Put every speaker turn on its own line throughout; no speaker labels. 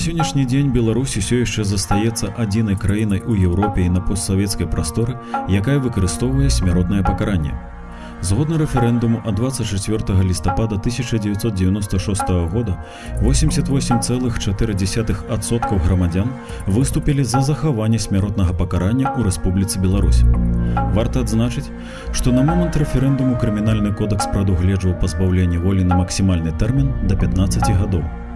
сённяшні дзень Беларусь усё яшчэ застаецца адзінай краінай у Еўропе і на постсавецкай прасторы, якая выкарыстоўвае смяротнае пакаранне. Згодна рэферэндуму ад 24 лістапада 1996 года 88,4% грамадзян выступілі за захаванне смяротнага пакарання ў Рэспубліцы Беларусь. Варта адзначыць, што на момант рэферэндуму крымінальны кодекс прадугледжваў пазбаўленне волі на максімальны тэрмін да 15 гадоў.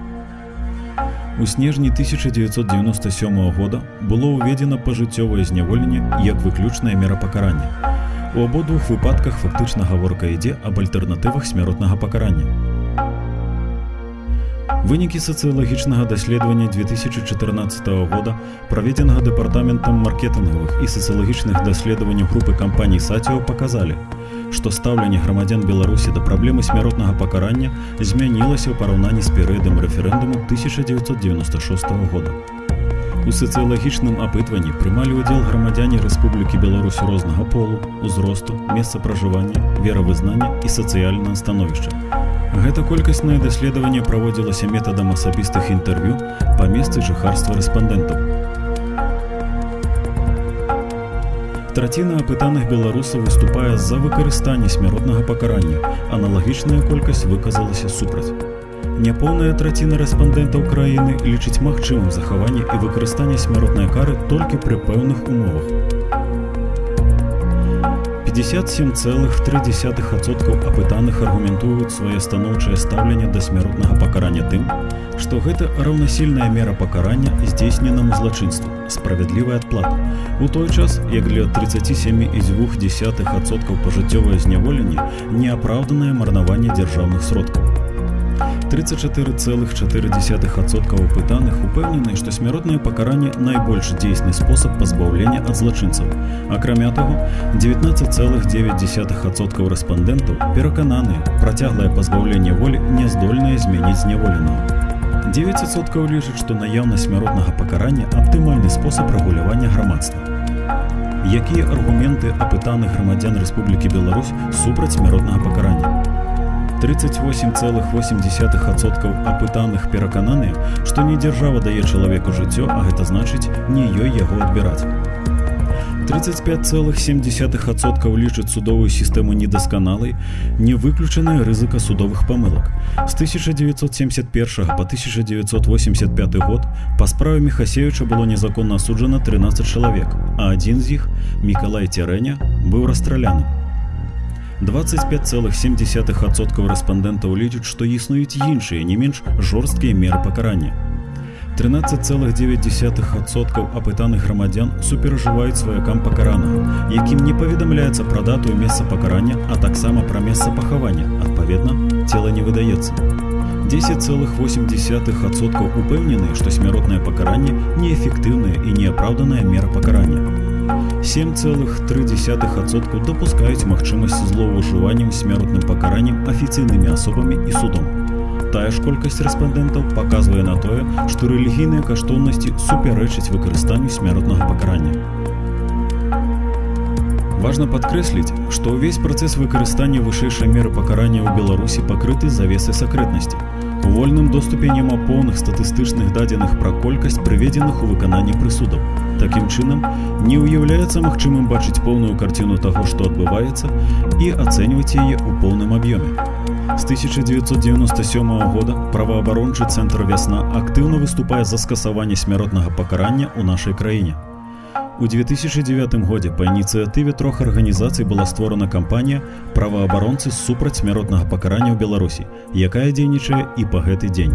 У снежні 1997 года было ўведзена пажыццёвае зняволенне як выключная мера пакарання. У абодвух выпадках фактычна гаворка ідзе аб альтэрнатывах смяротнага пакарання. Вынікі сацыялагічнага даследавання 2014 года праведзенага дэпартаментам маркетынгавых і сацыялагічных даследаванняў групы кампаній саціо паказалі, што стаўленне грамадзян Беларусі да праблемы смяротнага пакарання змянілася ў параўнанні з перыядам рэферэндуму 1996 года. У сацыялагічным апытванні прымалі ўдзел грамадзяне Рэспублікі Беларусь рознага полу, узросту, месца пражывання, веравызнання і сацыяльнае становішча. Гэта колькаснае даследаванне праводзілася метадам асабістых інтэрв'ю па месцы жыхарства рэспандэнтаў. Траціна апытаных беларусаў выступае за выкарыстанне смяротнага пакарання. Аналагічная колькасць выказалася супраць. Няпоўная траціна рэспандэнтаў краіны лічыць магчымым захаванне і выкарыстанне смяротнай кары толькі пры пэўных умовах. 57,3% апытаных аргументуюць свае станоўчае стаўленне да смяротнага пакарання тым, што гэта раўнасільная мера пакарання здзейсненаму злачынству, справядлівая адплата. У той час, як для 37,2% пажыццёвае зняволенне неапраўданае марнаванне дзяржаўных сродкаў. 34,4% пытаных упэўнены, што смяротнае пакаранне найбольш дзейсны спосаб пазбаўлення ад злачынцаў. Акрамя таго, 19,9% рэспандэнтаў перакананыя, працяглае пазбаўленне волі не здольнае змяніць зняволенага. 9% лічаць, што наяўнасць смяротнага пакарання аптымальны спосаб рэгулявання грамадства. Якія аргументы апытаных грамадзян Рэспублікі Беларусь супраць смяротнага пакарання? 38,8% апытаных перакананыя, што не дзяржава дае чалавеку жыццё, а гэта значыць не ёй яго адбіраць. 35,7% лічаць судовую сістэму недасканалай, не выключаная рызыка судовых памылак. З 1971 по 1985 год па справе Мехасевіча было незаконна асуджана 13 чалавек, а адзін з іх, Мікалай Цярэня, быў расстраляны. 25,7% рэспандэнтаў лічаць, што існуюць іншыя не менш жорсткія меры пакарання. 13,9% апытаных грамадзян суперажываюць сваякам пакаранага, якім не паведамляецца пра дату месца пакарання, а таксама пра месца пахавання. Адпаведна, цела не выдаецца. 10,8% упэўнены, што смяротнае пакаранне неэфектыўная і неапраўданая мера пакарання. 7,3% дапускаюць магчымасць злоўжываннем смяротным пакараннем афіцыйнымі асобамі і судом. Тая ж колькасць рэспандэнтаў паказвае на тое, што рэлігійныя каштоўнасці супярэчаць выкарыстанню смяротнага пакарання. Важна падкрэсліць, што ўвесь працэс выкарыстання вышэйшай меры пакарання ў Беларусі пакрыты завесы сакрэтнасці. У вольным доступе няма поўных статыстычных дадзеных пра колькасць прыведзеных у выкананні прысудаў. Такім чынам, не ўяўляецца магчымым бачыць поўную карціну таго, што адбываецца і ацэньваць яе ў поўным аб'ёме. З 1997 года праваабарончы цэнтр вясна актыўна выступае за скасаванне смяротнага пакарання ў нашай краіне. У 2009 годзе па ініцыятыве трох арганізацый была створана кампанія праваабаронцы супраць смяротнага пакарання ў Беларусі, якая дзейнічае і па гэты дзень.